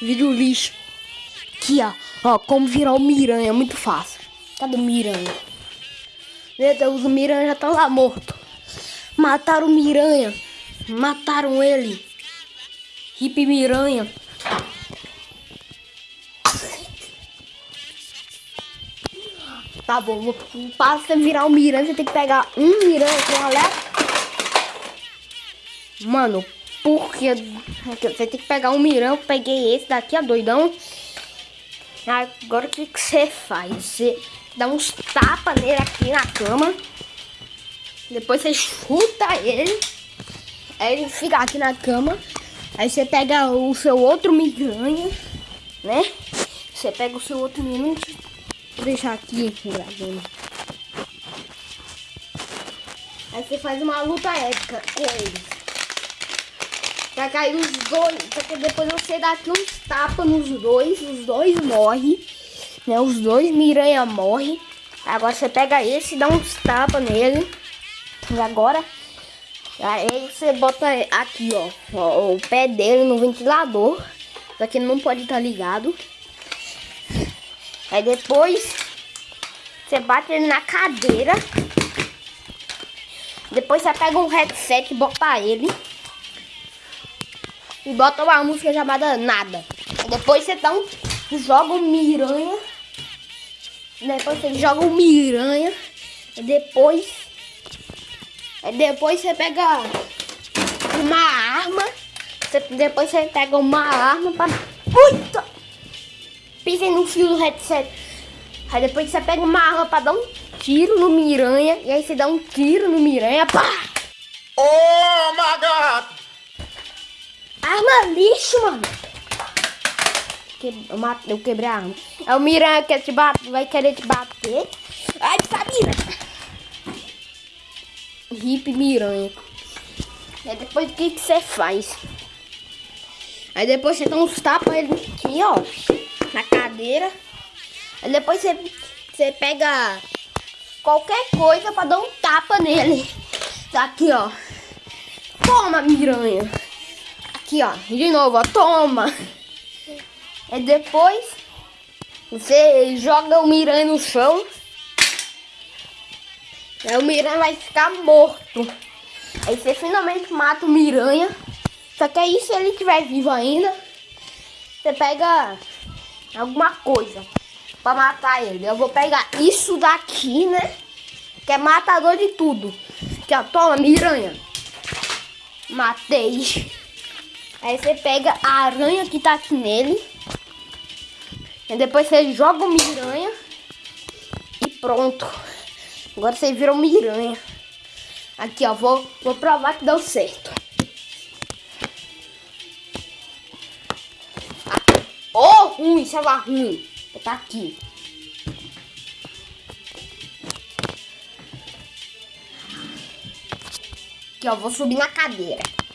Vídeo lixo. Aqui, ó. Ó, como virar o Miranha. É muito fácil. Cadê o Miranha? Meu Deus, o Miranha já tá lá morto. Mataram o Miranha. Mataram ele. Hip Miranha. Tá bom, para você virar o Miranha, você tem que pegar um Miranha com alerta. Mano, porque você tem que pegar um Miranha, eu peguei esse daqui, ó, doidão. Agora o que, que você faz? Você dá uns tapas nele aqui na cama. Depois você chuta ele. Aí ele fica aqui na cama. Aí você pega o seu outro miranha, né? Você pega o seu outro miranha. Vou deixar aqui gravando. Aí você faz uma luta épica com eles. Vai cair os dois. Só que depois você dá aqui uns tapas nos dois. Os dois morrem. Né? Os dois miranha morrem. Agora você pega esse e dá uns tapas nele. E agora Aí você bota aqui, ó, ó, o pé dele no ventilador. Isso aqui não pode estar tá ligado. Aí depois você bate ele na cadeira. Depois você pega um headset e bota ele. E bota uma música chamada Nada. Depois você dá um, joga um miranha. Depois você joga um miranha. Depois depois você pega uma arma. Depois você pega uma arma para. Puta! Pisem no fio do headset. Aí depois você pega uma arma para dar um tiro no miranha. E aí você dá um tiro no miranha. Pá! Oh my god! Arma lixo, mano. Eu, mate, eu quebrei a arma. É o miranha que te bate, vai querer te bater. Ai, Sabina! Hip Miranha. Aí depois o que você faz? Aí depois você dá uns tapas aqui, ó, na cadeira. Aí depois você, você pega qualquer coisa pra dar um tapa nele. Tá aqui, ó. Toma, miranha. Aqui, ó. De novo, ó. Toma. E depois você joga o miranha no chão. Aí o Miranha vai ficar morto. Aí você finalmente mata o Miranha. Só que aí se ele estiver vivo ainda, você pega alguma coisa pra matar ele. Eu vou pegar isso daqui, né? Que é matador de tudo. Que ó, toma, miranha. Matei. Aí você pega a aranha que tá aqui nele. E depois você joga o miranha. E pronto. Agora você virou miranha. Aqui, ó. Vou, vou provar que deu certo. Ah. Oh, ruim. Isso é ruim. Tá aqui. Aqui, ó. Vou subir na cadeira.